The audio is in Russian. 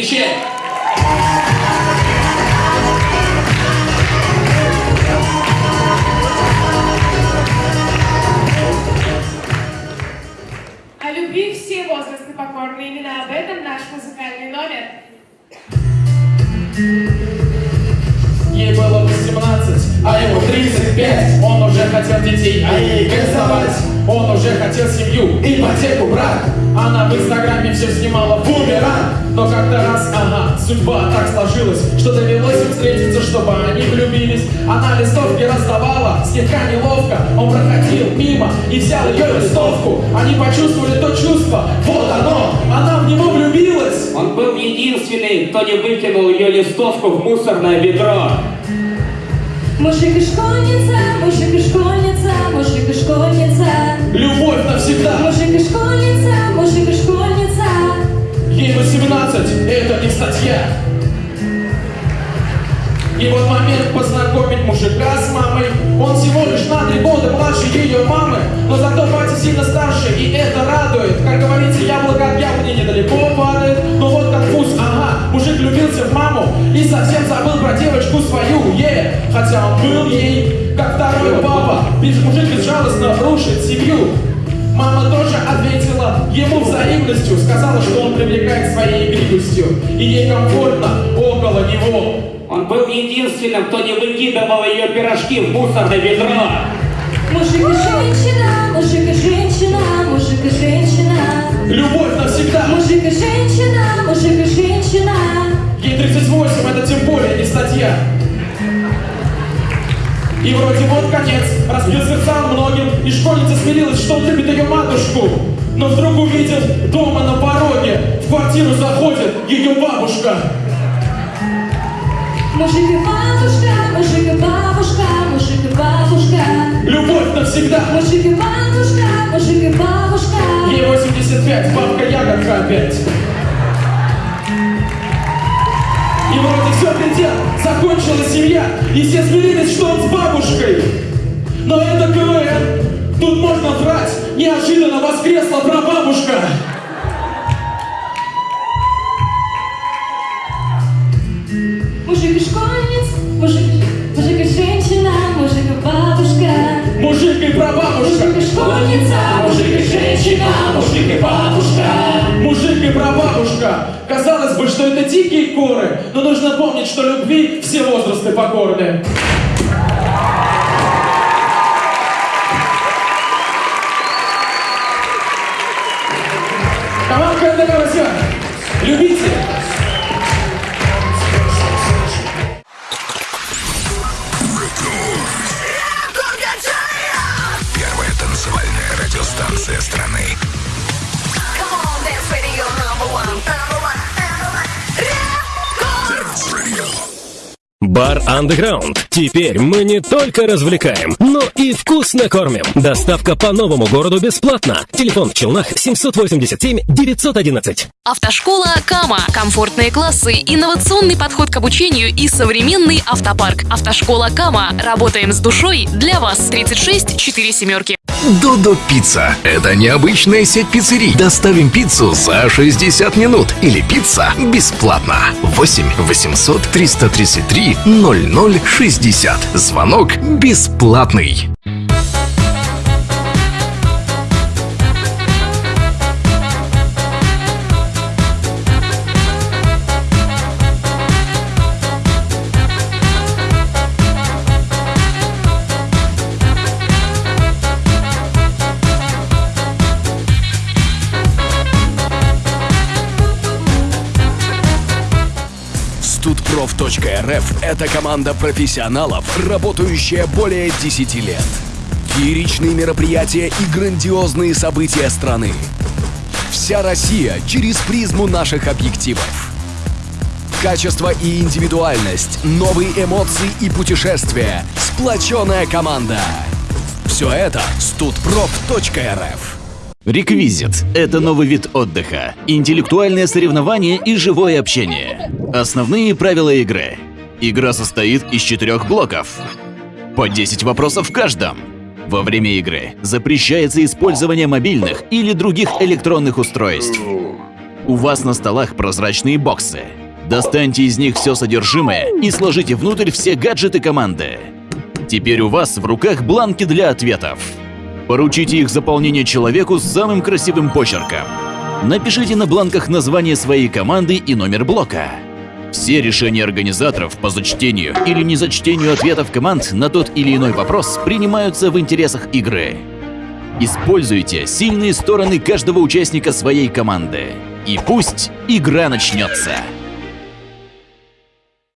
Встречаем! О любви все возрасты покорны. Именно об этом наш музыкальный номер. Ей было 18, а ему 35 Он уже хотел детей, а ей газовать Он уже хотел семью, ипотеку, брать. Она в инстаграме все снимала бумеранг Но когда судьба так сложилась Что довелось им встретиться, чтобы они влюбились Она листовки раздавала, слегка неловко Он проходил мимо и взял ее листовку Они почувствовали то чувство, вот оно Она в него влюбилась Он был единственный, кто не выкинул ее листовку в мусорное ведро. Мужик и школьница, мужик и школьница, мужик и школьница. Любовь навсегда Мужик и школьница, мужик и школьница. Ей 18, это не статья. И вот момент познакомить мужика с мамой. Он всего лишь на три года младше ее мамы Но зато батя сильно старше, и это радует. Как говорится, яблоко от яблони недалеко падает. Но вот конфуз, ага, мужик влюбился в маму И совсем забыл про девочку свою, е! Хотя он был ей, как второй папа. Ведь мужик безжалостно рушит семью ему взаимностью, сказала, что он привлекает своей игривостью, и ей комфортно около него. Он был единственным, кто не выкидывал ее пирожки в мусорное ведро. Мужик и женщина, мужик и женщина, мужик и женщина. Любовь навсегда. Мужик и женщина, мужик и женщина. Ей 38, это тем более не статья. И вроде вот конец, разбил сердца многим, и школьница смирилась, что он любит ее матушку. Но вдруг увидит дома на пороге, в квартиру заходит ее бабушка. Мужик и бабушка, мужик и бабушка, мужик и бабушка. Любовь навсегда. Мужик и бабушка, мужик и бабушка. Ей 85, бабка ягодка опять. И вроде все предел, закончилась семья, и все смирились, что он с бабушкой. Неожиданно воскресла прабабушка. Мужик и школьниц, мужик, мужик и женщина, мужик и бабушка. Мужик и прабабушка. Мужик и школьница, мужик и женщина, мужик и бабушка. Мужик и прабабушка. Казалось бы, что это дикие коры, но нужно помнить, что любви все возрасты покорны. Команда НДК Любите! Бар Underground. Теперь мы не только развлекаем, но и вкусно кормим. Доставка по новому городу бесплатно. Телефон в Челнах 787 911. Автошкола Кама. Комфортные классы, инновационный подход к обучению и современный автопарк. Автошкола Кама. Работаем с душой для вас. 36 4 семерки. Додо Пицца. Это необычная сеть пиццерий. Доставим пиццу за 60 минут. Или пицца бесплатно. 8 800 333 0060. Звонок бесплатный. Студпроф.рф – это команда профессионалов, работающая более 10 лет. Фееричные мероприятия и грандиозные события страны. Вся Россия через призму наших объективов. Качество и индивидуальность, новые эмоции и путешествия. Сплоченная команда. Все это студпроф.рф. Реквизит – это новый вид отдыха, интеллектуальное соревнование и живое общение. Основные правила игры. Игра состоит из четырех блоков. По 10 вопросов в каждом. Во время игры запрещается использование мобильных или других электронных устройств. У вас на столах прозрачные боксы. Достаньте из них все содержимое и сложите внутрь все гаджеты команды. Теперь у вас в руках бланки для ответов. Поручите их заполнение человеку с самым красивым почерком. Напишите на бланках название своей команды и номер блока. Все решения организаторов по зачтению или незачтению ответов команд на тот или иной вопрос принимаются в интересах игры. Используйте сильные стороны каждого участника своей команды. И пусть игра начнется.